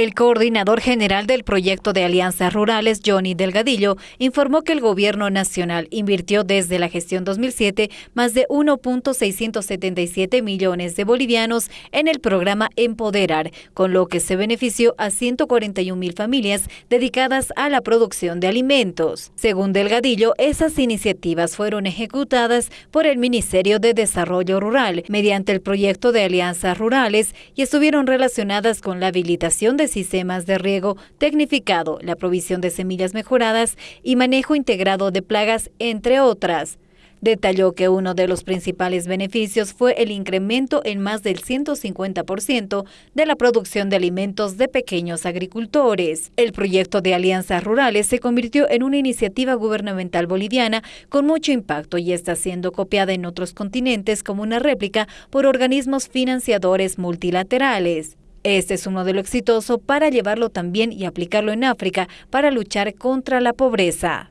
El coordinador general del proyecto de alianzas rurales, Johnny Delgadillo, informó que el gobierno nacional invirtió desde la gestión 2007 más de 1.677 millones de bolivianos en el programa Empoderar, con lo que se benefició a 141 mil familias dedicadas a la producción de alimentos. Según Delgadillo, esas iniciativas fueron ejecutadas por el Ministerio de Desarrollo Rural mediante el proyecto de alianzas rurales y estuvieron relacionadas con la habilitación de sistemas de riego tecnificado, la provisión de semillas mejoradas y manejo integrado de plagas, entre otras. Detalló que uno de los principales beneficios fue el incremento en más del 150% de la producción de alimentos de pequeños agricultores. El proyecto de alianzas rurales se convirtió en una iniciativa gubernamental boliviana con mucho impacto y está siendo copiada en otros continentes como una réplica por organismos financiadores multilaterales. Este es un modelo exitoso para llevarlo también y aplicarlo en África para luchar contra la pobreza.